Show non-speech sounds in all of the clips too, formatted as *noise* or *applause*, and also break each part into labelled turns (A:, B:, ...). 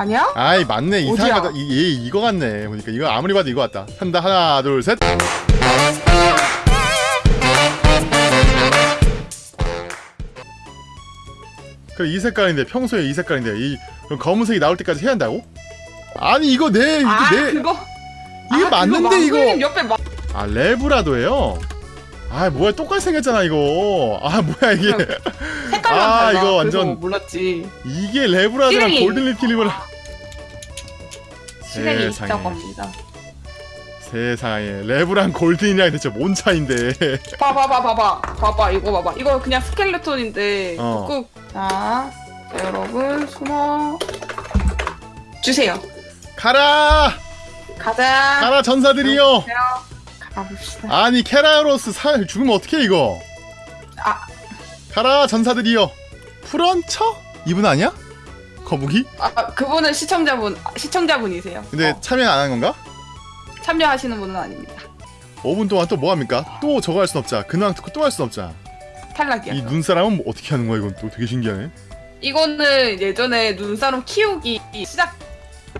A: 아니야?
B: 아이 맞네? 이상하다 이, 얘 이거 같네. 보니까 이거 아무리 봐도 이거 같다. 한다. 하나 둘셋. 그래 이 색깔인데 평소에 이 색깔인데 이 그럼 검은색이 나올 때까지 해야 한다고? 아니 이거 내 이게
A: 아
B: 내.
A: 그거?
B: 이게
A: 아,
B: 맞는데
A: 그거?
B: 이거
A: 옆에 마...
B: 아 레브라도예요? 아 뭐야. 똑같이 생겼잖아 이거. 아 뭐야 이게.
A: 색깔만
B: 아,
A: 달라?
B: 이거 완전-
A: 몰랐지.
B: 이게 레브라도랑
A: 실행이-
B: 골든 리트리버랑 세상에.
A: 있다고 합니다.
B: 세상에. 레브랑 골든이랑 대체 뭔 차인데.
A: 봐봐 봐봐 봐봐 봐봐 이거 봐봐. 이거 그냥 스켈레톤인데.
B: 어.
A: 꾹 자, 자 여러분 숨어. 주세요.
B: 가라!
A: 가자.
B: 가라 전사들이요.
A: 가봅시다.
B: 아니 케라로스 살 죽으면 어떡해 이거?
A: 아.
B: 가라 전사들이요 프런처? 이분 아니야? 거북이?
A: 아 그분은 시청자분 아, 시청자분이세요.
B: 근데
A: 어,
B: 참여 안 한 건가?
A: 참여하시는 분은 아닙니다.
B: 5분 동안 또 뭐 합니까? 또 저거 할 순 없잖아 근황 듣고 또 할 순 없잖아
A: 탈락이야.
B: 이 눈사람은 뭐 어떻게 하는 거야 이건 또 되게 신기하네.
A: 이거는 예전에 눈사람 키우기 시작.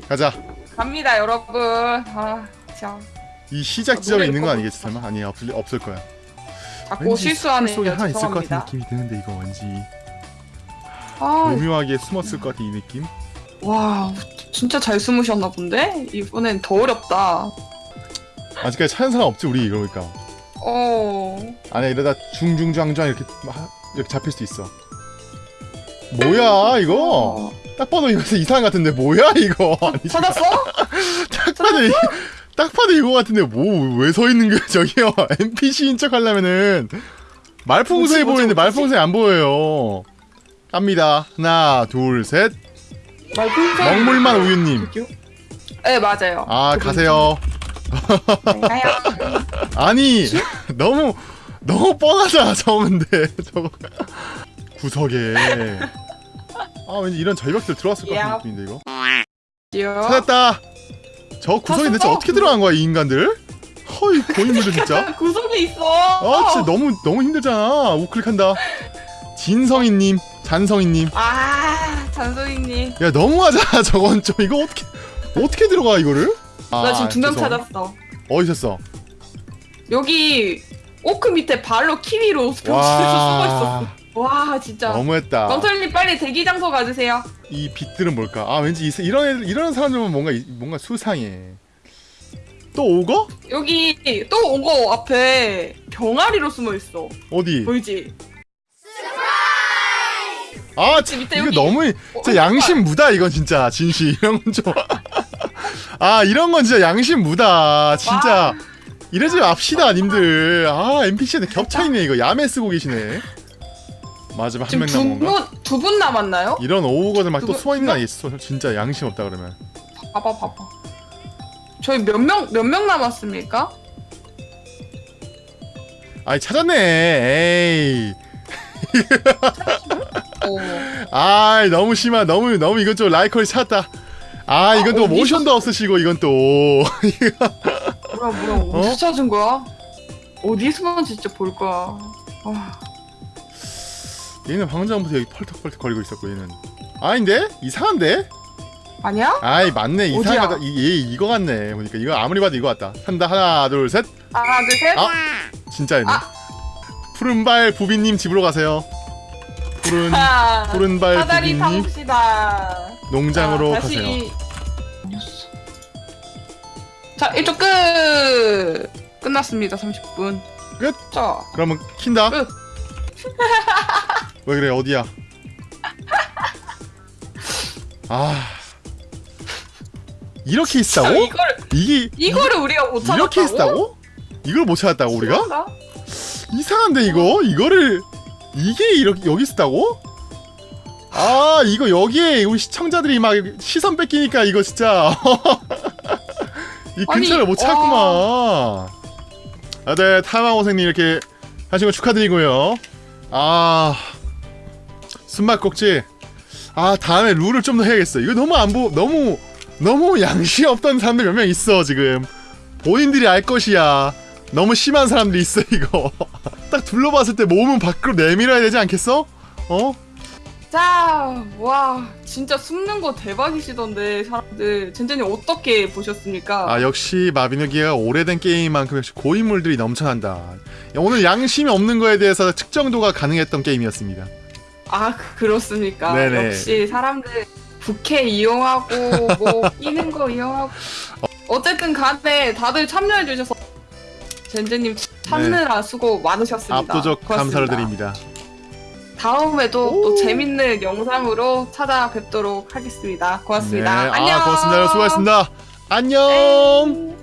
B: 가자.
A: 갑니다 여러분. 아 자,
B: 이 시작
A: 아,
B: 지점에
A: 노래
B: 있는 거. 아니겠지 설마? 아니 없을, 없을 거야.
A: 자꾸 실수하네
B: 속에 하나 있을 것 같은 느낌이 드는데 이거 왠지
A: 아,
B: 교묘하게 숨었을 것 같은 이 느낌?
A: 와 진짜 잘 숨으셨나 본데? 이번엔 더 어렵다
B: 아직까지 찾은 사람 없지 우리 이러니까
A: 어
B: 아니 이러다 중중장장 이렇게 막 이렇게 잡힐 수도 있어 뭐야 이거
A: 어.
B: 딱 봐도 이거 이상한 것 같은데 뭐야 이거 아니
A: 찾았어? *laughs*
B: 딱 봐도 이, 딱 봐도 이거 같은데 뭐 왜 서 있는 거야 저기요 *laughs* NPC인 척 하려면은 말풍선이 보이는데? 말풍선이 안 보여요 갑니다. 하나 둘셋.
A: 말풍선
B: 먹물만 우유님.
A: 네 맞아요.
B: 아. 가세요.
A: 네, 가요
B: 아니 너무 너무 뻔하잖아 저거. 구석에. 아 왠지 이런 절벽들 들어왔을 것 같은
A: 야.
B: 느낌인데 이거.
A: 요
B: 찾았다. 저 구석에 대체? 어떻게 들어간 거야 이 인간들? 허이 고인물들 진짜? *laughs*
A: 구석에 있어.
B: 아 진짜 너무 너무 힘들잖아. 우클릭한다. 진성희님 잔성희님
A: 아 잔소희님
B: 야 너무하잖아 *laughs* 저건 좀 이거 어떻게 어떻게 들어가 이거를
A: 나 지금 두명
B: 아.
A: 찾았어
B: 어디 있었어
A: 여기 오크 밑에 발로 키위로 벽지에서 숨어 있었어 와 진짜
B: 너무했다
A: 멍털님 빨리 대기 장소 가주세요
B: 이 빛들은 뭘까? 아 왠지 이, 이런 애들, 이런 사람들은 뭔가 이- 뭔가 수상해. 또 오거?
A: 여기 또온거 앞에 병아리로 숨어 있어
B: 어디?
A: 보이지?
B: 아 참,
A: 밑에
B: 이거
A: 여기.
B: 너무
A: 어,
B: 진짜 양심 무다 이건 진짜 진시 이런 건 좀. *laughs* 아 이런 건 진짜 양심 무다 진짜. 이러지 맙시다 님들. 아 NPC한테 겹쳐 있네 이거 야매 쓰고 계시네. 마지막 한 명 남은 건가?
A: 두분두 분 남았나요?
B: 이런 오거들
A: 막또두 분-
B: 숨어 있는 거 아니겠어? 진짜 양심 없다 그러면.
A: 봐봐 봐봐 저희 몇 명 몇 명 남았습니까?
B: 아이 찾았네. 에이.
A: 어.
B: 아 너무 심하 너무 너무 이건 좀 라이컬이 찾았다. 아 이건 또
A: 어디서-
B: 모션도 없으시고 이건 또. *laughs*
A: 뭐야 뭐야. 어디서 찾은 거야? 어디 숨었는지 진짜 볼 거야. 아,
B: 얘는 방금 전부터 여기 펄떡펄떡 거리고 있었고 얘는. 아닌데? 이상한데?
A: 아니야?
B: 아이 맞네? 이상하다. 이, 얘 이거 같네. 보니까 이거 아무리 봐도 이거 같다. 한다 하나 둘셋.
A: 하나 둘셋.
B: 아. 진짜이네.
A: 아.
B: 푸른발 부비님 집으로 가세요 푸른
A: 아,
B: 푸른발
A: 사다리
B: 부비님
A: 타봅시다
B: 농장으로
A: 자,
B: 가세요
A: 다시... 자 이쪽 끝 끝났습니다 30분
B: 끝?
A: 자
B: 그러면 킨다
A: 끝. *laughs*
B: 왜 그래 어디야 아 이렇게 있다고?
A: 이걸
B: 이게
A: 이거를 우리가 못 찾았다고?
B: 이렇게 있다고? 이걸 못 찾았다고 우리가? 이상한데 이거 이거를 이게 이렇게 여기 있다고? 아 이거 여기에 우리 시청자들이 막 시선 뺏기니까 이거 진짜 *laughs* 이
A: 아니,
B: 근처를 못 찾구만. 아네 타마고생님 이렇게 하신 거 축하드리고요. 아 숨막꼭지. 아 다음에 룰을 좀 더 해야겠어. 이거 너무 안 보, 너무 너무 양심 없던 사람들 몇 명 있어 지금. 본인들이 알 것이야. 너무 심한 사람들이 있어 이거. *laughs* 딱 둘러봤을 때 몸은 밖으로 내밀어야 되지 않겠어? 어?
A: 자, 와, 진짜 숨는 거 대박이시던데, 사람들. 젠제님 어떻게 보셨습니까?
B: 아 역시 마비노기가 오래된 게임만큼 역시 고인물들이 넘쳐난다. 오늘 양심이 없는 거에 대해서 측정도가 가능했던 게임이었습니다.
A: 아, 그렇습니까?
B: 네네.
A: 역시 사람들 부캐 이용하고, 뭐, 끼는 거 이용하고. 어쨌든 간에 다들 참여해 주셔서, 젠제님 찾느라 수고 많으셨습니다.
B: 네. 압도적
A: 고맙습니다.
B: 감사를 드립니다.
A: 다음에도 또
B: 오.
A: 재밌는 영상으로 찾아뵙도록 하겠습니다. 고맙습니다.
B: 네,
A: 안녕.
B: 아 고맙습니다. 수고하셨습니다. 안녕.
A: 네.